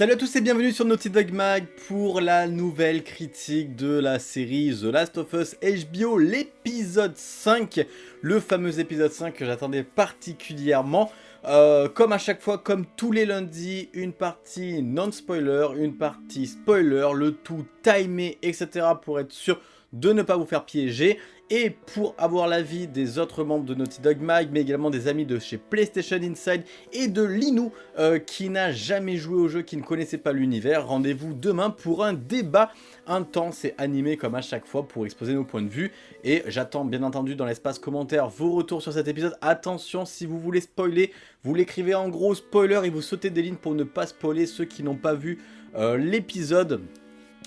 Salut à tous et bienvenue sur Naughty Dog Mag pour la nouvelle critique de la série The Last of Us HBO, l'épisode 5, le fameux épisode 5 que j'attendais particulièrement. Euh, comme à chaque fois, comme tous les lundis, une partie non-spoiler, une partie spoiler, le tout timé, etc. pour être sûr de ne pas vous faire piéger et pour avoir l'avis des autres membres de Naughty Dog Mag, mais également des amis de chez PlayStation Inside et de Linou euh, qui n'a jamais joué au jeu, qui ne connaissait pas l'univers. Rendez-vous demain pour un débat intense et animé comme à chaque fois pour exposer nos points de vue. Et j'attends bien entendu dans l'espace commentaire vos retours sur cet épisode. Attention, si vous voulez spoiler, vous l'écrivez en gros spoiler et vous sautez des lignes pour ne pas spoiler ceux qui n'ont pas vu euh, l'épisode.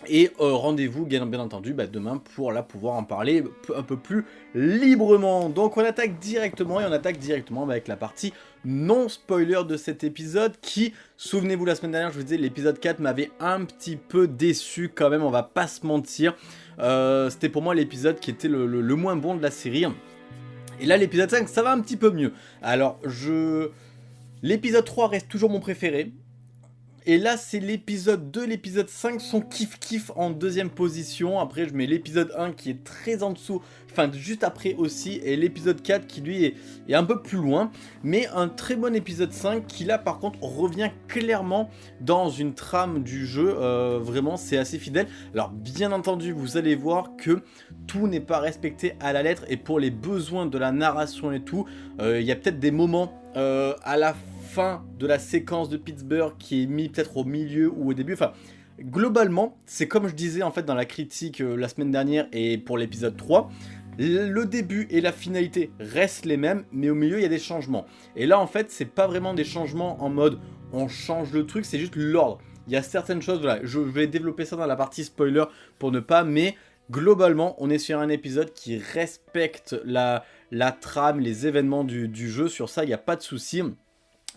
Et euh, rendez-vous bien, entendu bah, demain pour là pouvoir en parler un peu plus librement. Donc on attaque directement et on attaque directement bah, avec la partie non spoiler de cet épisode qui, souvenez-vous la semaine dernière je vous disais l'épisode 4 m'avait un petit peu déçu quand même, on va pas se mentir. Euh, c'était pour moi l'épisode qui était le, le moins bon de la série. Et là l'épisode 5 ça va un petit peu mieux. Alors je... L'épisode 3 reste toujours mon préféré. Et là, c'est l'épisode 2, l'épisode 5 sont kiff-kiff en deuxième position. Après, je mets l'épisode 1 qui est très en dessous, enfin juste après aussi. Et l'épisode 4 qui lui est, un peu plus loin. Mais un très bon épisode 5 qui là, par contre, revient clairement dans une trame du jeu. Euh, vraiment, c'est assez fidèle. Alors, bien entendu, vous allez voir que tout n'est pas respecté à la lettre. Et pour les besoins de la narration et tout, euh, il y a peut-être des moments euh, à la fin fin de la séquence de Pittsburgh qui est mis peut-être au milieu ou au début. Enfin, globalement, c'est comme je disais en fait dans la critique euh, la semaine dernière et pour l'épisode 3, le début et la finalité restent les mêmes, mais au milieu il y a des changements. Et là en fait, c'est pas vraiment des changements en mode on change le truc, c'est juste l'ordre. Il y a certaines choses, voilà, je vais développer ça dans la partie spoiler pour ne pas, mais globalement, on est sur un épisode qui respecte la, trame, les événements du, du jeu, sur ça, il n'y a pas de souci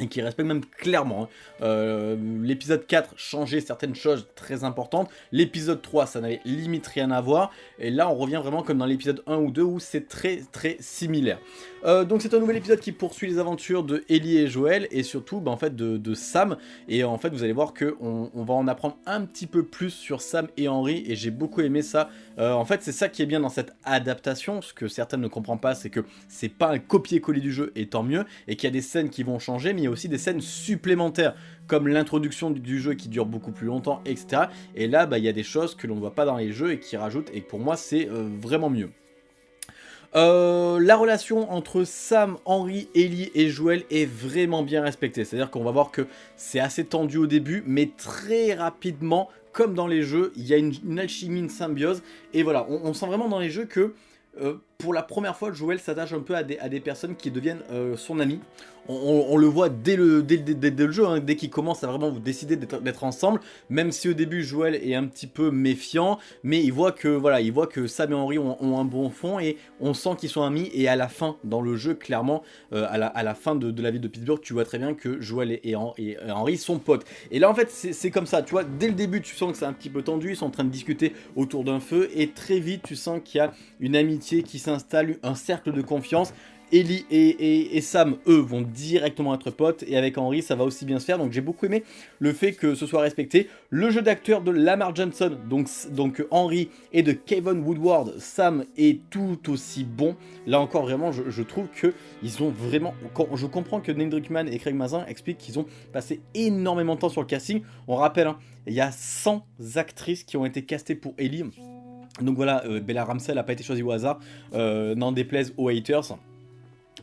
et qui respecte même clairement. Hein. Euh, l'épisode 4 changeait certaines choses très importantes. L'épisode 3, ça n'avait limite rien à voir. Et là, on revient vraiment comme dans l'épisode 1 ou 2 où c'est très très similaire. Euh, donc c'est un nouvel épisode qui poursuit les aventures de Ellie et Joël et surtout bah, en fait de, Sam. Et en fait, vous allez voir qu'on on va en apprendre un petit peu plus sur Sam et Henry et j'ai beaucoup aimé ça. Euh, en fait, c'est ça qui est bien dans cette adaptation. Ce que certains ne comprennent pas, c'est que c'est pas un copier-coller du jeu et tant mieux. Et qu'il y a des scènes qui vont changer, mais aussi des scènes supplémentaires comme l'introduction du jeu qui dure beaucoup plus longtemps, etc. Et là, bah, il y a des choses que l'on ne voit pas dans les jeux et qui rajoutent, et pour moi, c'est euh, vraiment mieux. Euh, la relation entre Sam, Henry, Ellie et Joël est vraiment bien respectée. C'est-à-dire qu'on va voir que c'est assez tendu au début, mais très rapidement, comme dans les jeux, il y a une, alchimie, symbiose. Et voilà, on, sent vraiment dans les jeux que euh, pour la première fois, Joël s'attache un peu à des, à des, personnes qui deviennent son ami on, le voit dès le, dès, le jeu, hein, dès qu'il commence à vraiment vous décider d'être ensemble, même si au début Joël est un petit peu méfiant, mais il voit que voilà, il voit que Sam et Henry ont, un bon fond et on sent qu'ils sont amis et à la fin, dans le jeu, clairement, euh, à, la, fin de, la vie de Pittsburgh, tu vois très bien que Joël et, et, Henry sont potes. Et là en fait c'est comme ça, tu vois, dès le début tu sens que c'est un petit peu tendu, ils sont en train de discuter autour d'un feu et très vite tu sens qu'il y a une amitié qui s'installe, un cercle de confiance Ellie et, Sam, eux, vont directement être potes, et avec Henry, ça va aussi bien se faire, donc j'ai beaucoup aimé le fait que ce soit respecté. Le jeu d'acteur de Lamar Johnson, donc, Henry, et de Kevin Woodward, Sam, est tout aussi bon. Là encore, vraiment, je, trouve que ils ont vraiment... Je comprends que Neil Druckmann et Craig Mazin expliquent qu'ils ont passé énormément de temps sur le casting. On rappelle, hein, il y a 100 actrices qui ont été castées pour Ellie. Donc voilà, euh, Bella Ramsey n'a pas été choisie au hasard, euh, n'en déplaise aux haters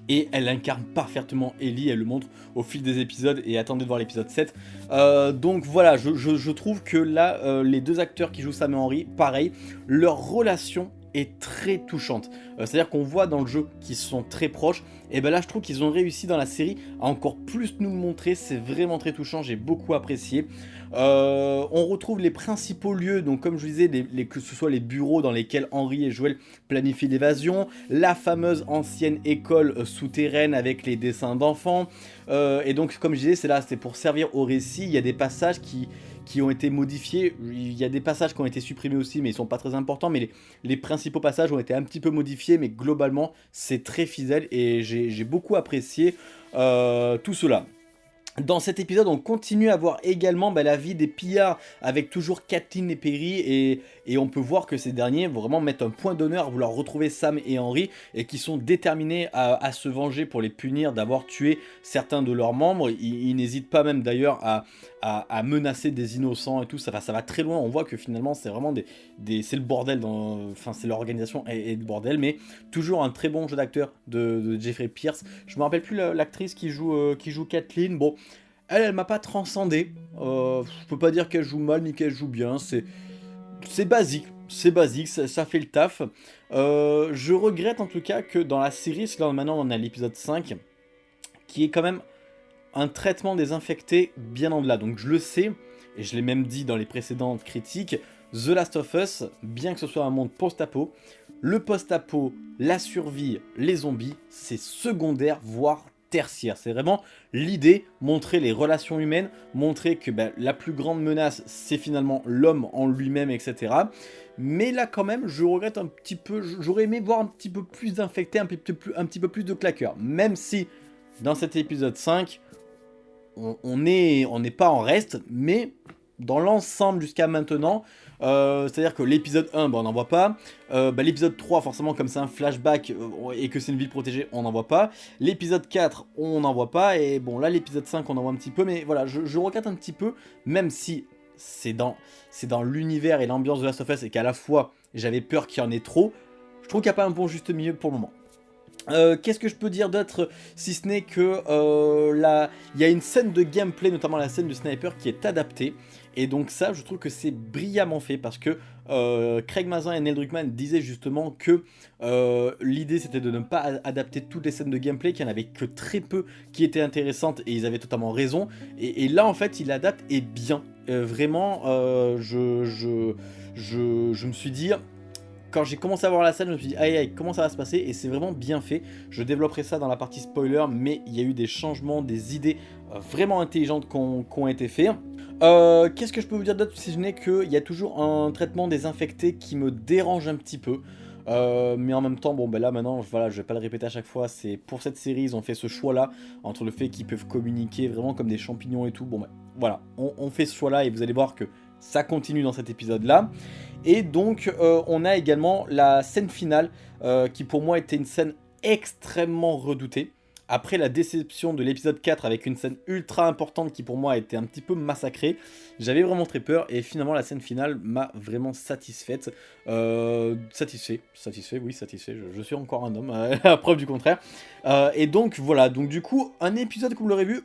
et elle incarne parfaitement Ellie, elle le montre au fil des épisodes et attendez de voir l'épisode 7. Euh, donc voilà, je, trouve que là, les deux acteurs qui jouent Sam et Henry, pareil, leur relation est très touchante. Euh, c'est-à-dire qu'on voit dans le jeu qu'ils sont très proches, et ben là je trouve qu'ils ont réussi dans la série à encore plus nous montrer, c'est vraiment très touchant, j'ai beaucoup apprécié. Euh, on retrouve les principaux lieux, donc comme je vous disais, les, que ce soit les bureaux dans lesquels Henri et Joël planifient l'évasion, la fameuse ancienne école euh, souterraine avec les dessins d'enfants, et donc comme je disais, c'est là, c'est pour servir au récit, il y a des passages qui, qui ont été modifiés. Il y a des passages qui ont été supprimés aussi, mais ils sont pas très importants. Mais les, principaux passages ont été un petit peu modifiés, mais globalement, c'est très fidèle et j'ai beaucoup apprécié euh, tout cela. Dans cet épisode, on continue à voir également bah, la vie des pillards avec toujours Kathleen et Perry et, et, on peut voir que ces derniers vraiment mettent un point d'honneur à vouloir retrouver Sam et Henry et qui sont déterminés à, se venger pour les punir d'avoir tué certains de leurs membres. Ils, n'hésitent pas même d'ailleurs à, à, menacer des innocents et tout, ça va, ça va très loin. On voit que finalement c'est vraiment des, des c'est le bordel, enfin c'est l'organisation et, le bordel, mais toujours un très bon jeu d'acteur de, Jeffrey Pierce. Je me rappelle plus l'actrice qui joue, euh, qui joue Kathleen, bon... Elle, elle m'a pas transcendé. Euh, je peux pas dire qu'elle joue mal ni qu'elle joue bien. C'est basique. C'est basique, ça, fait le taf. Euh, je regrette en tout cas que dans la série, là maintenant on a l'épisode 5, qui est quand même un traitement des infectés bien en delà. Donc je le sais, et je l'ai même dit dans les précédentes critiques, The Last of Us, bien que ce soit un monde post-apo, le post-apo, la survie, les zombies, c'est secondaire, voire C'est vraiment l'idée, montrer les relations humaines, montrer que ben, la plus grande menace, c'est finalement l'homme en lui-même, etc. Mais là, quand même, je regrette un petit peu, j'aurais aimé voir un petit peu plus d'infectés, un, petit peu, plus de claqueurs. Même si, dans cet épisode 5, on n'est pas en reste, mais dans l'ensemble jusqu'à maintenant, euh, c'est-à-dire que l'épisode 1, bah, on n'en voit pas. Euh, bah, l'épisode 3, forcément, comme c'est un flashback euh, et que c'est une ville protégée, on n'en voit pas. L'épisode 4, on n'en voit pas. Et bon, là, l'épisode 5, on en voit un petit peu. Mais voilà, je, je regrette un petit peu, même si c'est dans, dans l'univers et l'ambiance de Last of Us et qu'à la fois, j'avais peur qu'il y en ait trop. Je trouve qu'il n'y a pas un bon juste milieu pour le moment. Qu'est-ce que je peux dire d'autre si ce n'est que là, il y a une scène de gameplay, notamment la scène du sniper, qui est adaptée. Et donc ça, je trouve que c'est brillamment fait parce que euh, Craig Mazin et Neil Druckmann disaient justement que euh, l'idée c'était de ne pas adapter toutes les scènes de gameplay, qu'il n'y en avait que très peu qui étaient intéressantes et ils avaient totalement raison. Et, là en fait, il adapte et bien. Euh, vraiment, je, je, je, je me suis dit, quand j'ai commencé à voir la scène, je me suis dit, aïe aïe, comment ça va se passer? Et c'est vraiment bien fait. Je développerai ça dans la partie spoiler, mais il y a eu des changements, des idées vraiment intelligentes qui ont été faites. Euh, qu'est-ce que je peux vous dire d'autre si ce n'est qu'il y a toujours un traitement des infectés qui me dérange un petit peu. Euh, mais en même temps, bon ben là maintenant, voilà, je vais pas le répéter à chaque fois, c'est pour cette série, ils ont fait ce choix-là, entre le fait qu'ils peuvent communiquer vraiment comme des champignons et tout, bon ben voilà, on, fait ce choix-là et vous allez voir que ça continue dans cet épisode-là. Et donc, euh, on a également la scène finale, qui pour moi était une scène extrêmement redoutée après la déception de l'épisode 4 avec une scène ultra importante qui pour moi a été un petit peu massacrée, j'avais vraiment très peur et finalement la scène finale m'a vraiment satisfaite. Euh, satisfait, satisfait, oui satisfait, je, suis encore un homme, à preuve du contraire. Euh, et donc voilà, donc du coup un épisode comme vous l'aurez vu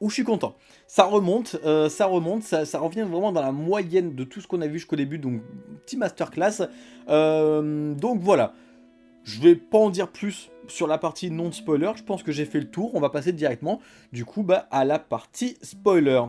où je suis content. Ça remonte, euh, ça remonte, ça, revient vraiment dans la moyenne de tout ce qu'on a vu jusqu'au début, donc petit masterclass. donc voilà, je vais pas en dire plus sur la partie non-spoiler, je pense que j'ai fait le tour, on va passer directement du coup bah, à la partie spoiler.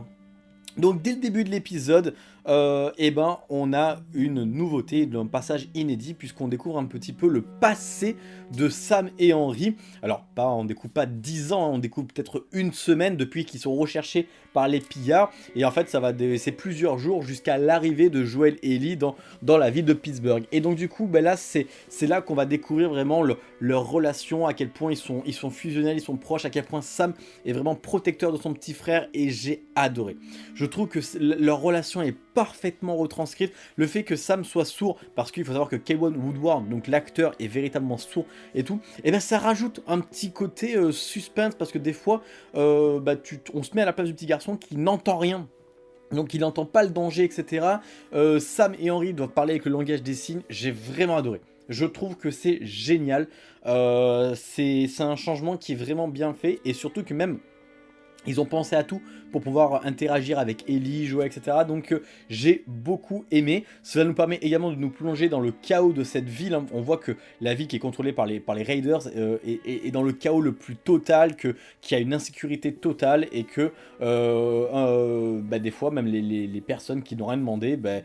Donc dès le début de l'épisode, euh, eh ben, on a une nouveauté, un passage inédit, puisqu'on découvre un petit peu le passé de Sam et Henry. Alors, pas, on découvre pas 10 ans, hein, on découvre peut-être une semaine depuis qu'ils sont recherchés par les pillards. Et en fait, ça va c'est plusieurs jours jusqu'à l'arrivée de Joel et Ellie dans, la ville de Pittsburgh. Et donc du coup, ben là, c'est là qu'on va découvrir vraiment leur relation, à quel point ils sont, ils sont fusionnels, ils sont proches, à quel point Sam est vraiment protecteur de son petit frère. Et j'ai adoré. Je trouve que leur relation est parfaitement retranscrite. Le fait que Sam soit sourd, parce qu'il faut savoir que Kevin Woodward, donc l'acteur, est véritablement sourd et tout, et eh bien ça rajoute un petit côté euh, suspense, parce que des fois, euh, bah, tu, on se met à la place du petit garçon qui n'entend rien. Donc il n'entend pas le danger, etc. Euh, Sam et Henry doivent parler avec le langage des signes. J'ai vraiment adoré. Je trouve que c'est génial. c'est un changement qui est vraiment bien fait. Et surtout que même ils ont pensé à tout pour pouvoir interagir avec Ellie, jouer, etc. Donc euh, j'ai beaucoup aimé. Cela nous permet également de nous plonger dans le chaos de cette ville. Hein. On voit que la ville qui est contrôlée par les, par les Raiders euh, est, dans le chaos le plus total, qu'il y a une insécurité totale et que euh, bah, des fois même les, personnes qui n'ont rien demandé bah,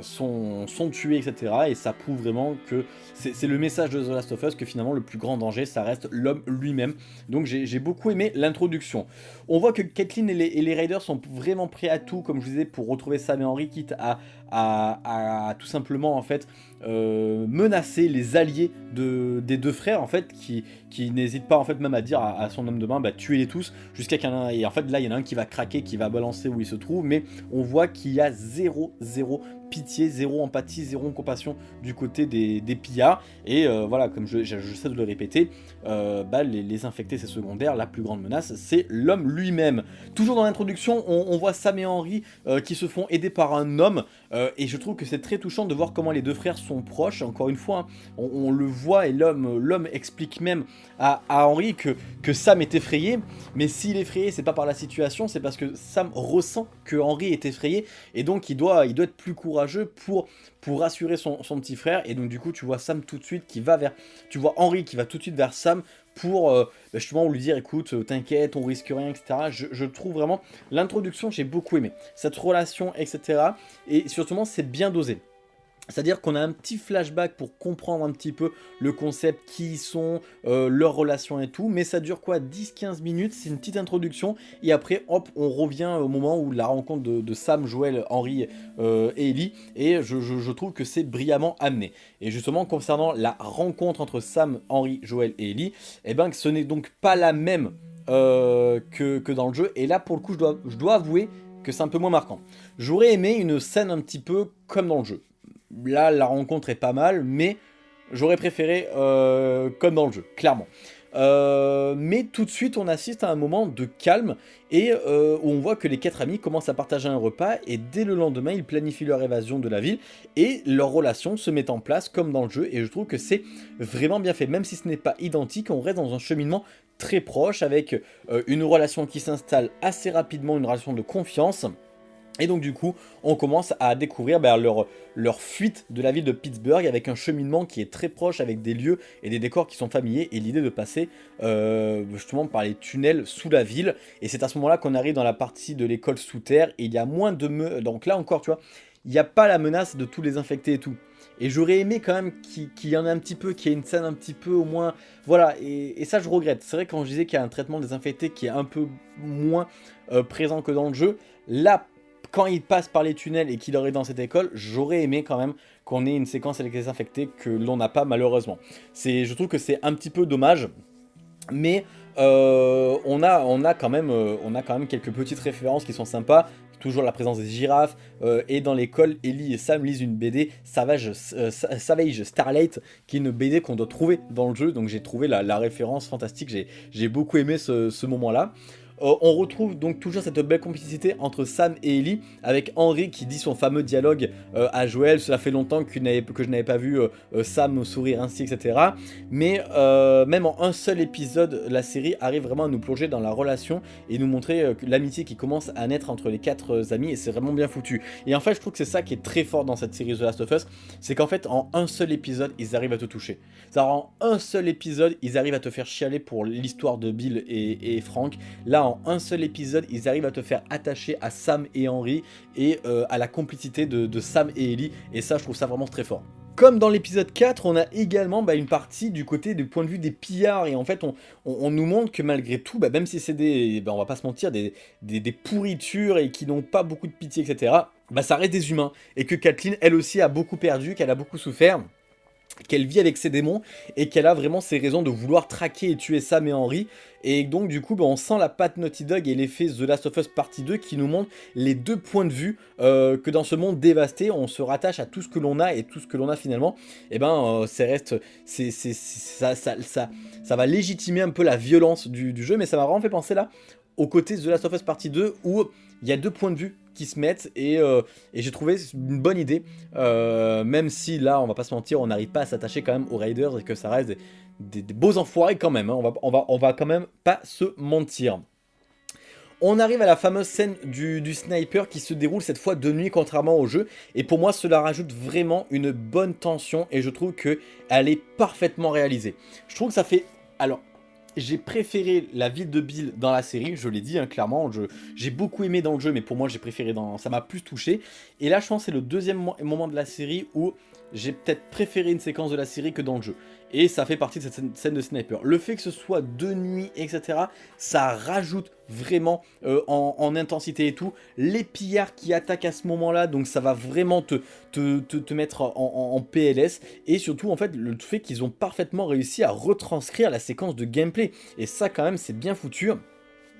sont, sont tuées, etc. Et ça prouve vraiment que c'est le message de The Last of Us que finalement le plus grand danger ça reste l'homme lui-même. Donc j'ai beaucoup aimé l'introduction. On voit que Kathleen et les, Raiders sont vraiment prêts à tout, comme je vous disais, pour retrouver Sam et Henry, quitte à, à, tout simplement en fait euh, menacer les alliés de, des deux frères en fait qui, qui n'hésite pas en fait même à dire à, son homme de main bah tuez-les tous jusqu'à qu'un et en fait là il y en a un qui va craquer qui va balancer où il se trouve mais on voit qu'il y a zéro zéro pitié, zéro empathie, zéro compassion du côté des, des pillards. Et euh, voilà, comme je, sais de le répéter, euh, bah, les, infectés c'est secondaire, la plus grande menace c'est l'homme lui-même. Toujours dans l'introduction, on, voit Sam et Henry qui se font aider par un homme, et je trouve que c'est très touchant de voir comment les deux frères sont proches. Encore une fois, on, le voit et l'homme explique même à, à Henry que, Sam est effrayé, mais s'il est effrayé, c'est pas par la situation, c'est parce que Sam ressent que Henry est effrayé, et donc il doit, il doit être plus courageux pour, pour rassurer son, petit frère. Et donc du coup, tu vois Sam tout de suite qui va vers... Tu vois Henri qui va tout de suite vers Sam pour euh, bah, justement lui dire écoute euh, t'inquiète on risque rien etc je, je trouve vraiment l'introduction j'ai beaucoup aimé cette relation etc et surtout c'est bien dosé c'est-à-dire qu'on a un petit flashback pour comprendre un petit peu le concept, qui ils sont, euh, leurs relations et tout, mais ça dure quoi 10-15 minutes, c'est une petite introduction, et après hop, on revient au moment où la rencontre de, Sam, Joël, Henry euh, et Ellie, et je, trouve que c'est brillamment amené. Et justement, concernant la rencontre entre Sam, Henry, Joël et Ellie, eh ben, ce n'est donc pas la même euh, que, que, dans le jeu, et là pour le coup, je dois, je dois avouer que c'est un peu moins marquant. J'aurais aimé une scène un petit peu comme dans le jeu là, la rencontre est pas mal, mais j'aurais préféré euh, comme dans le jeu, clairement. Euh, mais tout de suite, on assiste à un moment de calme et euh, où on voit que les quatre amis commencent à partager un repas et dès le lendemain, ils planifient leur évasion de la ville et leur relation se met en place comme dans le jeu et je trouve que c'est vraiment bien fait. Même si ce n'est pas identique, on reste dans un cheminement très proche avec une relation qui s'installe assez rapidement, une relation de confiance et donc du coup, on commence à découvrir ben, leur, leur fuite de la ville de Pittsburgh avec un cheminement qui est très proche avec des lieux et des décors qui sont familiers et l'idée de passer euh, justement par les tunnels sous la ville. Et c'est à ce moment-là qu'on arrive dans la partie de l'école sous terre et il y a moins de... Me donc là encore, tu vois, il n'y a pas la menace de tous les infectés et tout. Et j'aurais aimé quand même qu'il y en ait un petit peu, qu'il y ait une scène un petit peu au moins... Voilà, et, ça je regrette. C'est vrai quand je disais qu'il y a un traitement des infectés qui est un peu moins euh, présent que dans le jeu, là quand il passe par les tunnels et qu'il aurait dans cette école, j'aurais aimé quand même qu'on ait une séquence avec les infectés que l'on n'a pas malheureusement. Je trouve que c'est un petit peu dommage, mais euh, on, a, quand même, euh, on a quand même quelques petites références qui sont sympas. Toujours la présence des girafes. Euh, et dans l'école, Ellie et Sam lisent une BD Savage, Starlight, qui est une BD qu'on doit trouver dans le jeu. Donc j'ai trouvé la, référence fantastique. J'ai beaucoup aimé ce moment-là. Euh, on retrouve donc toujours cette belle complicité entre Sam et Ellie, avec Henry qui dit son fameux dialogue euh, à Joël, cela fait longtemps que, je n'avais pas vu euh, Sam sourire ainsi, etc. Mais même en un seul épisode, la série arrive vraiment à nous plonger dans la relation et nous montrer l'amitié qui commence à naître entre les quatre amis, et c'est vraiment bien foutu. Et en fait, je trouve que c'est ça qui est très fort dans cette série The Last of Us, c'est qu'en fait, en un seul épisode, ils arrivent à te toucher. Ça en un seul épisode, ils arrivent à te faire chialer pour l'histoire de Bill et, Frank. Là, un seul épisode, ils arrivent à te faire attacher à Sam et Henry et euh, à la complicité de, Sam et Ellie. Et ça, je trouve ça vraiment très fort. Comme dans l'épisode 4, on a également bah, une partie du côté du point de vue des pillards, et en fait on, nous montre que malgré tout, bah, même si c'est des, bah, on va pas se mentir, des, des, pourritures et qui n'ont pas beaucoup de pitié, etc., bah, ça reste des humains, et que Kathleen, elle aussi, a beaucoup perdu, qu'elle a beaucoup souffert, qu'elle vit avec ses démons et qu'elle a vraiment ses raisons de vouloir traquer et tuer Sam et Henry. Et donc du coup, bah, on sent la patte Naughty Dog et l'effet The Last of Us Partie 2 qui nous montre les deux points de vue euh, que dans ce monde dévasté, on se rattache à tout ce que l'on a et tout ce que l'on a finalement. Et ben, euh, ça reste, ça, ça, ça, ça, va légitimer un peu la violence du, jeu, mais ça m'a vraiment fait penser là au côté The Last of Us Partie 2 où il y a deux points de vue qui se mettent et, euh, j'ai trouvé une bonne idée même si là on va pas se mentir on n'arrive pas à s'attacher quand même aux Raiders et que ça reste des, beaux enfoirés quand même hein. on, va, quand même pas se mentir on arrive à la fameuse scène du, sniper qui se déroule cette fois de nuit contrairement au jeu et pour moi cela rajoute vraiment une bonne tension et je trouve que elle est parfaitement réalisée. Je trouve que ça fait... Alors j'ai préféré la ville de Bill dans la série, je l'ai dit hein, clairement, j'ai beaucoup aimé dans le jeu, mais pour moi j'ai préféré dans... ça m'a plus touché. Et là je pense c'est le deuxième moment de la série où j'ai peut-être préféré une séquence de la série que dans le jeu. Et ça fait partie de cette scène de sniper. Le fait que ce soit de nuit, etc., ça rajoute vraiment euh, en, intensité et tout. Les pillards qui attaquent à ce moment-là, donc ça va vraiment te, te, mettre en, PLS. Et surtout, en fait, le fait qu'ils ont parfaitement réussi à retranscrire la séquence de gameplay. Et ça, quand même, c'est bien foutu.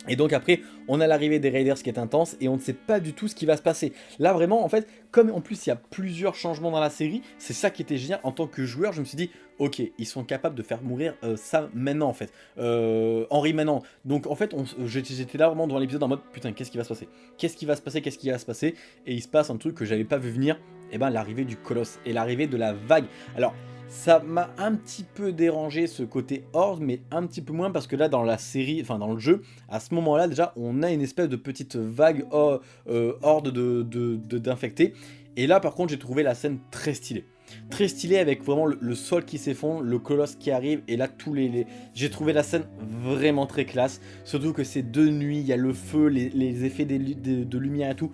Et donc après, on a l'arrivée des Raiders qui est intense et on ne sait pas du tout ce qui va se passer. Là vraiment, en fait, comme en plus il y a plusieurs changements dans la série, c'est ça qui était génial. En tant que joueur, je me suis dit, ok, ils sont capables de faire mourir euh, ça maintenant en fait. Euh, Henri maintenant. Donc en fait, j'étais là vraiment dans l'épisode en mode, putain, qu'est-ce qui va se passer? Qu'est-ce qui va se passer? Qu'est-ce qui va se passer? Et il se passe un truc que j'avais pas vu venir, et eh ben l'arrivée du colosse et l'arrivée de la vague. Alors, ça m'a un petit peu dérangé ce côté horde, mais un petit peu moins parce que là dans la série, enfin dans le jeu, à ce moment-là déjà on a une espèce de petite vague euh, horde d'infectés. De, et là par contre j'ai trouvé la scène très stylée. Très stylée avec vraiment le, sol qui s'effondre, le colosse qui arrive et là tous les... J'ai trouvé la scène vraiment très classe. Surtout que c'est de nuit, il y a le feu, les, effets de, lumière et tout.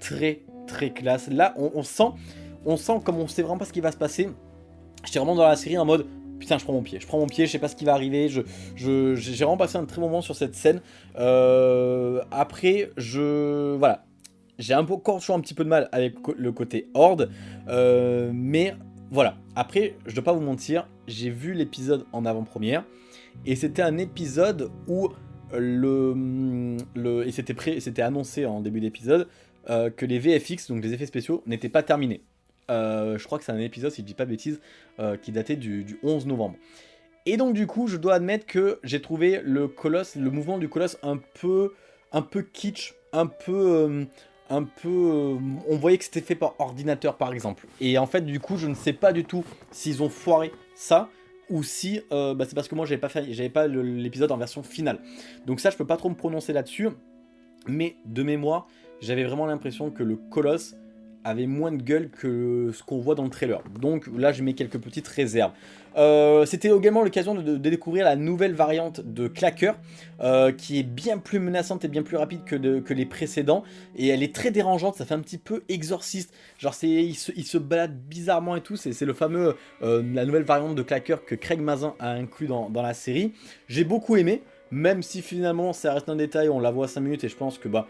Très très classe. Là on, on sent, on sent comme on sait vraiment pas ce qui va se passer J'étais vraiment dans la série en mode putain je prends mon pied, je prends mon pied, je sais pas ce qui va arriver, j'ai je, vraiment passé un très bon moment sur cette scène. Euh, après, je... voilà, j'ai encore toujours un petit peu de mal avec le côté horde, euh, mais voilà. Après, je dois pas vous mentir, j'ai vu l'épisode en avant-première, et c'était un épisode où le... le et c'était annoncé en début d'épisode, euh, que les VFX, donc les effets spéciaux, n'étaient pas terminés. Euh, je crois que c'est un épisode, si je dis pas de bêtises, euh, qui datait du, 11 novembre. Et donc du coup, je dois admettre que j'ai trouvé le colosse, le mouvement du colosse un peu, un peu kitsch, un peu, euh, un peu, on voyait que c'était fait par ordinateur par exemple. Et en fait, du coup, je ne sais pas du tout s'ils ont foiré ça ou si bah, c'est parce que moi j'avais pas fait, j'avais pas l'épisode en version finale. Donc ça, je peux pas trop me prononcer là-dessus. Mais de mémoire, j'avais vraiment l'impression que le colosse avait moins de gueule que ce qu'on voit dans le trailer. Donc là, je mets quelques petites réserves. Euh, c'était également l'occasion de, découvrir la nouvelle variante de Clacker, euh, qui est bien plus menaçante et bien plus rapide que, les précédents. Et elle est très dérangeante, ça fait un petit peu exorciste. Genre, il se, il se balade bizarrement et tout. C'est le fameux, euh, la nouvelle variante de Clacker que Craig Mazin a inclus dans, dans la série. J'ai beaucoup aimé, même si finalement ça reste un détail, on la voit 5 minutes et je pense que bah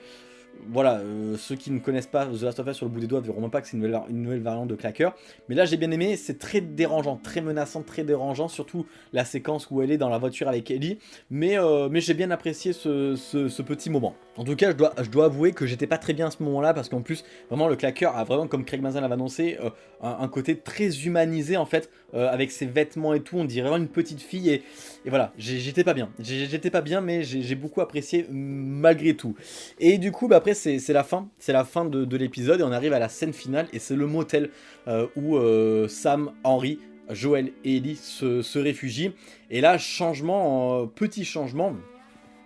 voilà, euh, ceux qui ne connaissent pas The Last of Us sur le bout des doigts verront même pas que c'est une nouvelle, variante de claqueur. Mais là, j'ai bien aimé, c'est très dérangeant, très menaçant, très dérangeant, surtout la séquence où elle est dans la voiture avec Ellie. Mais, euh, mais j'ai bien apprécié ce, petit moment. En tout cas, je dois, avouer que j'étais pas très bien à ce moment-là, parce qu'en plus, vraiment, le claqueur a vraiment, comme Craig Mazin l'avait annoncé, euh, un, côté très humanisé, en fait, avec ses vêtements et tout, on dirait vraiment une petite fille, et, voilà, j'étais pas bien. J'étais pas bien, mais j'ai beaucoup apprécié malgré tout. Et du coup, bah, après, c'est la fin. C'est la fin de, l'épisode et on arrive à la scène finale. Et c'est le motel euh, où euh, Sam, Henry, Joël et Ellie se, réfugient. Et là, changement, euh, petit changement.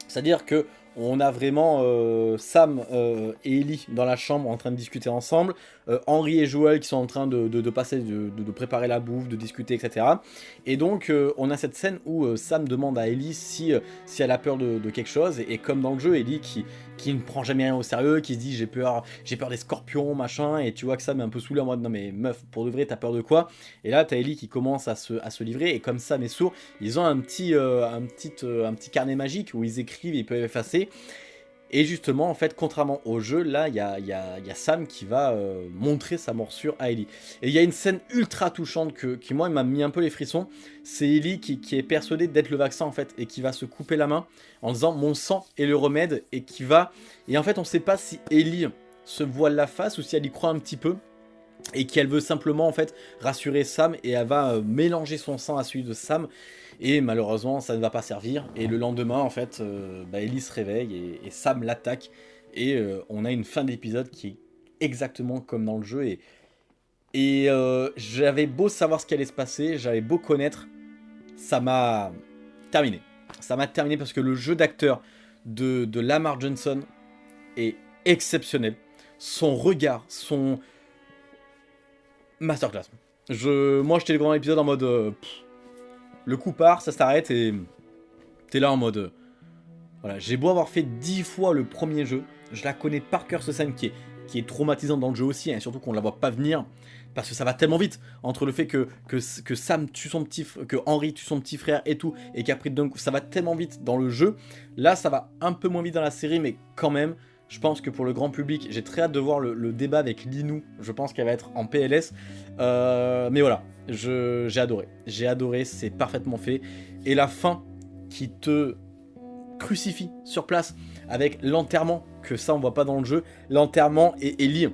C'est-à-dire que on a vraiment Sam et Ellie dans la chambre en train de discuter ensemble. Euh, Henri et Joël qui sont en train de, passer, de, préparer la bouffe, de discuter, etc. Et donc euh, on a cette scène où euh, Sam demande à Ellie si, elle a peur de, quelque chose, et, comme dans le jeu, Ellie qui, ne prend jamais rien au sérieux, qui se dit j'ai peur, peur des scorpions, machin, et tu vois que Sam est un peu saoulé en mode non mais meuf, pour de vrai t'as peur de quoi? Et là t'as Ellie qui commence à se, livrer, et comme Sam est sourd, ils ont un petit, un, petit, carnet magique où ils écrivent, ils peuvent effacer, et justement, en fait, contrairement au jeu, là, il y a, Sam qui va euh, montrer sa morsure à Ellie. Et il y a une scène ultra touchante que, qui, moi, m'a mis un peu les frissons. C'est Ellie qui, est persuadée d'être le vaccin, en fait, et qui va se couper la main en disant « mon sang est le remède », et qui va... Et en fait, on ne sait pas si Ellie se voile la face ou si elle y croit un petit peu et qu'elle veut simplement en fait rassurer Sam et elle va euh, mélanger son sang à celui de Sam et malheureusement, ça ne va pas servir. Et le lendemain, en fait, euh, bah, Ellie se réveille et, Sam l'attaque. Et euh, on a une fin d'épisode qui est exactement comme dans le jeu. Et, j'avais beau savoir ce qui allait se passer, j'avais beau connaître, ça m'a terminé. Ça m'a terminé parce que le jeu d'acteur de, de Lamar Johnson est exceptionnel. Son regard, son masterclass. Je, moi, j'étais grand épisode en mode le coup part, ça s'arrête et t'es là en mode... Euh, voilà, j'ai beau avoir fait 10 fois le premier jeu, je la connais par cœur ce scène qui est, qui traumatisante dans le jeu aussi, et hein, surtout qu'on la voit pas venir. parce que ça va tellement vite entre le fait que, Sam tue son petit que Henry tue son petit frère et tout, et qu'après ça va tellement vite dans le jeu. Là, ça va un peu moins vite dans la série, mais quand même, je pense que pour le grand public, j'ai très hâte de voir le, débat avec Linou. Je pense qu'elle va être en PLS. Euh, mais voilà, j'ai adoré. J'ai adoré, c'est parfaitement fait. Et la fin qui te crucifie sur place avec l'enterrement, que ça on voit pas dans le jeu, l'enterrement et Ellie,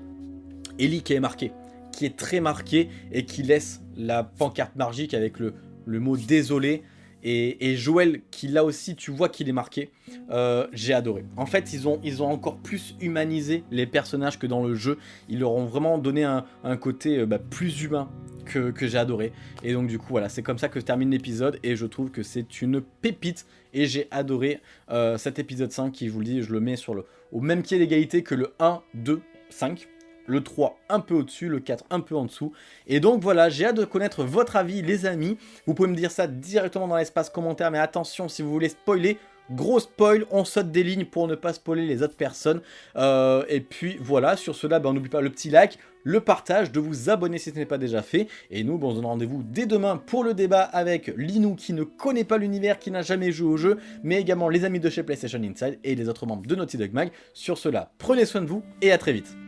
Ellie qui est marqué, qui est très marqué et qui laisse la pancarte magique avec le, le mot désolé. Et, Joël, qui là aussi, tu vois qu'il est marqué, euh, j'ai adoré. En fait, ils ont, encore plus humanisé les personnages que dans le jeu. Ils leur ont vraiment donné un, côté euh, bah, plus humain que, j'ai adoré. Et donc du coup, voilà, c'est comme ça que je termine l'épisode. Et je trouve que c'est une pépite. Et j'ai adoré euh, cet épisode 5 qui, je vous le dis, je le mets sur au même pied d'égalité que le 1, 2, 5 le 3 un peu au-dessus, le 4 un peu en dessous. Et donc voilà, j'ai hâte de connaître votre avis les amis. Vous pouvez me dire ça directement dans l'espace commentaire, mais attention si vous voulez spoiler, Gros spoil, on saute des lignes pour ne pas spoiler les autres personnes. Euh, et puis voilà, sur cela, ben, n'oublie pas le petit like, le partage, de vous abonner si ce n'est pas déjà fait. Et nous, ben, on se donne rendez-vous dès demain pour le débat avec Linou qui ne connaît pas l'univers, qui n'a jamais joué au jeu, mais également les amis de chez PlayStation Inside et les autres membres de Naughty Dog Mag. Sur cela, prenez soin de vous et à très vite.